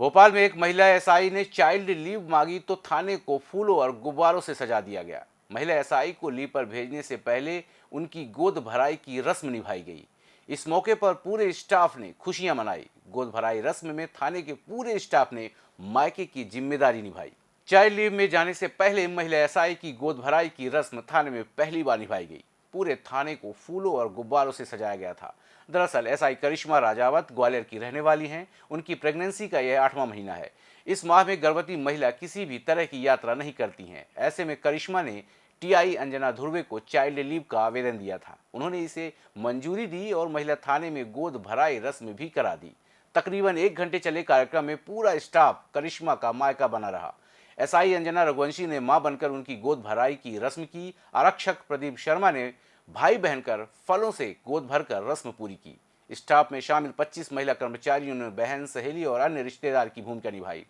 भोपाल में एक महिला एसआई ने चाइल्ड लीव मांगी तो थाने को फूलों और गुब्बारों से सजा दिया गया। महिला एसआई को लीव पर भेजने से पहले उनकी गोद भराई की रस्म निभाई गई। इस मौके पर पूरे स्टाफ ने खुशियाँ मनाई। गोद भराई रस्म में थाने के पूरे स्टाफ ने मायके की ज़िम्मेदारी निभाई। चाइल्ड लीव में जाने से पहले महिला एसआई की गोद भराई की रस्म थाने में पहली बार निभाई गई। पूरे थाने को फूलों और गुब्बारों से सजाया गया था। दरअसल एसआई करिश्मा राजावत ग्वालियर की रहने वाली हैं। उनकी प्रेगनेंसी का यह आठवां महीना है। इस माह में गर्भवती महिला किसी भी तरह की यात्रा नहीं करती हैं। ऐसे में करिश्मा ने टीआई अंजना ध्रुवे को चाइल्ड लीव का आवेदन दिया था। उन्होंने इसे मंजूरी दी और महिला थाने में गोद भराई रस्म भी करा दी। तकरीबन एक घंटे चले कार्यक्रम में पूरा स्टाफ करिश्मा का मायका बना रहा। एसआई अंजना रघुवंशी ने माँ बनकर उनकी गोद भराई की रस्म की। आरक्षक प्रदीप शर्मा ने भाई बहन कर फलों से गोद भरकर रस्म पूरी की। स्टाफ में शामिल 25 महिला कर्मचारियों ने बहन, सहेली और अन्य रिश्तेदार की भूमिका निभाई।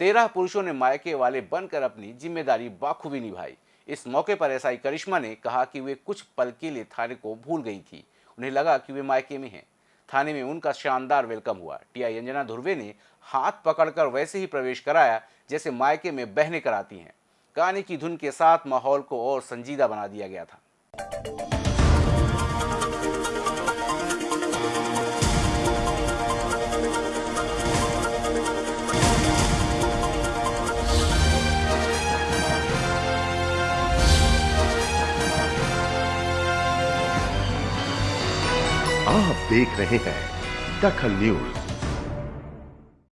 तेरह पुरुषों ने मायके वाले बनकर अपनी ज़िम्मेदारी बाखूबी निभाई। इस मौके पर एसआई करिश्मा ने कहा कि वे कुछ पल के लिए थाने को भूल गई थी। उन्हें लगा कि वे मायके में हैं। थाने में उनका शानदार वेलकम हुआ। टीआई अंजना धुर्वे ने हाथ पकड़कर वैसे ही प्रवेश कराया, जैसे मायके में बहने कराती हैं। गाने की धुन के साथ माहौल को और संजीदा बना दिया गया था। आप देख रहे हैं दखल न्यूज़।